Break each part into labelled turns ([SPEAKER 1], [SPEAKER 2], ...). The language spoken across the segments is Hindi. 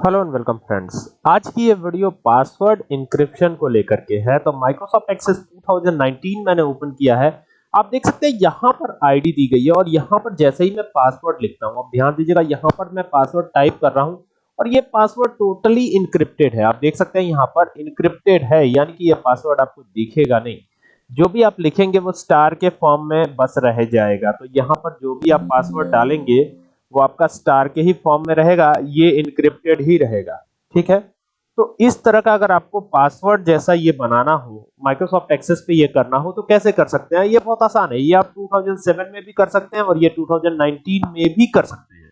[SPEAKER 1] Hello and welcome friends. आज की ये वीडियो पासवर्ड इंक्रिप्शन को लेकर के है तो माइक्रोसॉफ्ट एक्सेस 2019 मैंने ओपन किया है। आप देख सकते हैं यहाँ पर आईडी दी गई है और यहाँ पर जैसे ही मैं पासवर्ड लिखता हूँ, आप ध्यान दीजिएगा यहाँ पर मैं पासवर्ड टाइप कर रहा हूँ और ये पासवर्ड टोटली इनक्रिप्टेड है। आप देख सकते हैं यहाँ पर इनक्रिप्टेड है, यानी कि ये पासवर्ड आपको दिखेगा नहीं। जो भी आप लिखेंगे वो स्टार के फॉर्म में बस रह जाएगा। तो यहाँ पर जो भी आप पासवर्ड डालेंगे वो आपका स्टार के ही फॉर्म में रहेगा, ये इनक्रिप्टेड ही रहेगा, ठीक है? तो इस तरह का अगर आपको पासवर्ड जैसा ये बनाना हो माइक्रोसॉफ्ट एक्सेस पे ये करना हो तो कैसे कर सकते हैं? ये बहुत आसान है, ये आप 2007 में भी कर सकते हैं और ये 2019 में भी कर सकते हैं।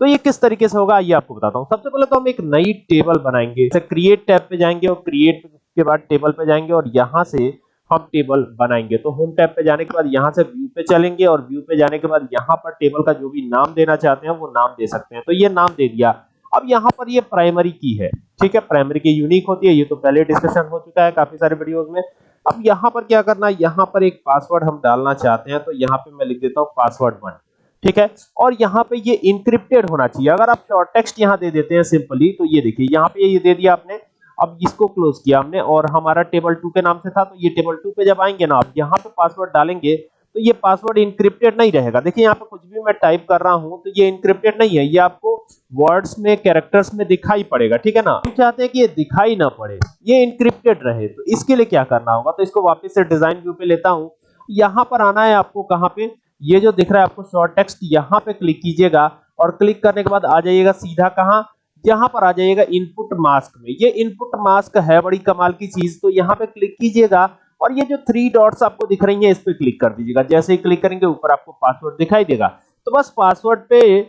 [SPEAKER 1] तो ये किस तरीके से होगा ये आपको बताता हूँ। सबसे पहले तो हम एक नई टेबल बनाएँगे। जैसे क्रिएट टैब पे जाएँगे और क्रिएट के बाद टेबल पे जाएँगे और यहाँ से हम टेबल बनाएँगे। तो होम टैब पे जाने के बाद यहाँ से व्यू पे चलेंगे और व्यू पे जाने के बाद यहाँ पर टेबल का जो भी नाम देना चाहते हैं, वो नाम दे सकते हैं। तो ये नाम दे दिया। अब यहाँ पर ये प्राइमरी की है। ठीक है? प्राइमरी की यूनिक होती है। ये तो पहले डिस्कशन हो चुका है काफ़ी सारे वीडियोस में। अब यहाँ पर क्या करना है? यहाँ पर एक पासवर्ड हम डालना चाहते हैं तो यहाँ पे मैं लिख देता हूँ पासवर्ड वन ठीक है? और यहाँ पे ये इंक्रिप्टेड होना चाहिए। अगर आप शॉर्ट टेक्स्ट यहाँ दे देते हैं सिंपली तो ये देखिए, यहाँ पे ये दे दिया आपने। अब इसको क्लोज किया हमने और हमारा टेबल टू के नाम से था तो ये टेबल टू पे जब आएँगे ना आप यहाँ पे पासवर्ड डालेंगे तो ये पासवर्ड इंक्रिप्टेड नहीं रहेगा। देखिए, यहाँ पे कुछ भी मैं टाइप कर रहा हूँ तो ये इंक्रिप्टेड नहीं है, ये आपको वर्ड्स में कैरेक्टर्स में दिखाई पड़ेगा, ठीक है ना? हम चाहते हैं कि ये दिखाई ना पड़े, ये इंक्रिप्टेड रहे तो इसके लिए क्या करना होगा? तो इसको वापस से डिज़ाइन व्यू पे लेता हूँ। यहाँ पर आना है आपको कहाँ पे? ये जो दिख रहा है आपको शॉर्ट टेक्स्ट यहाँ पे क्लिक कीजिएगा और क्लिक करने के बाद आ जाइएगा सीधा कहाँ? यहाँ पर आ जाइएगा इनपुट मास्क में। ये इनपुट मास्क है बड़ी कमाल की चीज़ तो यहाँ पे क्लिक कीजिएगा और ये जो थ्री डॉट्स आपको दिख रही हैं, इस पे क्लिक कर दीजिएगा। जैसे ही क्लिक करेंगे, ऊपर आपको पासवर्ड दिखाई देगा। तो बस पासवर्ड पे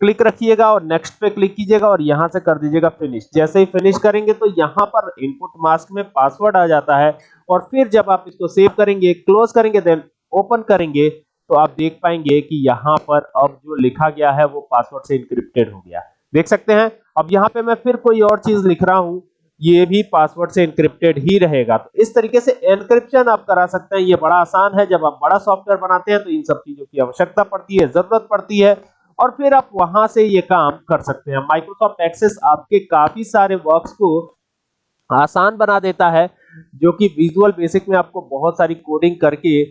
[SPEAKER 1] क्लिक रखिएगा और नेक्स्ट पे क्लिक कीजिएगा और यहाँ से कर दीजिएगा फिनिश जैसे ही फिनिश करेंगे तो यहाँ पर इनपुट मास्क में पासवर्ड आ जाता है और फिर जब आप इसको सेव करेंगे क्लोज करेंगे देन ओपन करेंगे तो आप देख पाएँगे कि यहाँ पर अब जो लिखा गया है, वो पासवर्ड से इंक्रिप्टेड हो गया। देख सकते हैं। अब यहाँ पे मैं फिर कोई और चीज़ लिख रहा हूँ। ये भी पासवर्ड से इंक्रिप्टेड ही रहेगा। तो इस तरीके से एनक्रिप्शन आप करा सकते हैं। ये बड़ा आसान है। जब आप बड़ा सॉफ्टवेयर बनाते हैं तो इन सब चीज़ों की आवश्यकता पड़ती है, ज़रूरत पड़ती है। और फिर आप वहाँ से ये काम कर सकते हैं। माइक्रोसॉफ्ट एक्सेस आपके काफ़ी सारे वर्क्स को आसान बना देता है, जो कि विजुअल बेसिक में आपको बहुत सारी कोडिंग करके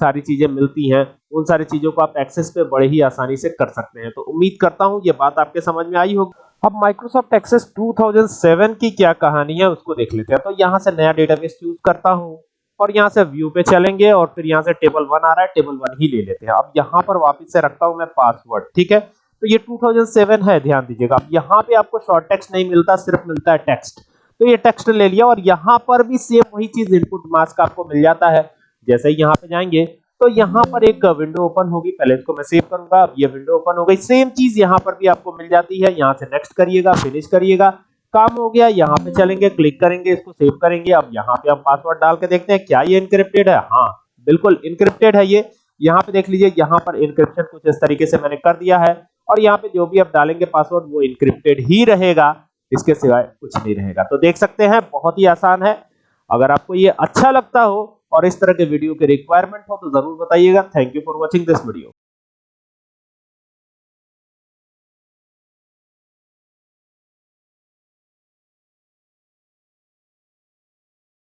[SPEAKER 1] सारी चीज़ें मिलती हैं, उन सारी चीज़ों को आप एक्सेस पे बड़े ही आसानी से कर सकते हैं। तो उम्मीद करता हूँ ये बात आपके समझ में आई होगी। अब माइक्रोसॉफ्ट एक्सेस 2007 की क्या कहानी है उसको देख लेते हैं। तो यहाँ से नया डेटाबेस चूज़ करता हूँ और यहाँ से व्यू पे चलेंगे और फिर यहाँ से टेबल वन आ रहा है टेबल वन ही ले लेते हैं। अब यहाँ पर वापस से रखता हूँ मैं पासवर्ड ठीक है? तो ये 2007 है, ध्यान दीजिएगा। अब यहाँ पे आपको शॉर्ट टेक्स्ट नहीं मिलता, सिर्फ़ मिलता है टेक्स्ट तो ये टेक्स्ट ले लिया और यहाँ पर भी सेम वही चीज़ इनपुट मास्क आपको मिल जाता है। जैसे ही यहाँ पे जाएँगे तो यहाँ पर एक विंडो ओपन होगी। पहले इसको मैं सेव करूँगा, अब ये विंडो ओपन हो गई। सेम चीज़ यहाँ पर भी आपको मिल जाती है। यहाँ से नेक्स्ट करिएगा फिनिश करिएगा। काम हो गया, यहाँ पे चलेंगे क्लिक करेंगे, इसको सेव करेंगे। अब यहाँ पे हम पासवर्ड डाल के देखते हैं, क्या ये इनक्रिप्टेड है? हाँ बिल्कुल इनक्रिप्टेड है ये। यहाँ पे देख लीजिए, यहाँ पर इनक्रिप्शन कुछ इस तरीके से मैंने कर दिया है। और यहाँ पे जो भी आप डालेंगे पासवर्ड वो इनक्रिप्टेड ही रहेगा। इसके सिवाय कुछ नहीं रहेगा। तो देख सकते हैं, बहुत ही आसान है। अगर आपको ये अच्छा लगता हो और इस तरह के वीडियो के रिक्वायरमेंट हो तो ज़रूर बताइएगा। Thank you for watching this video